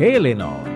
de Eleanor.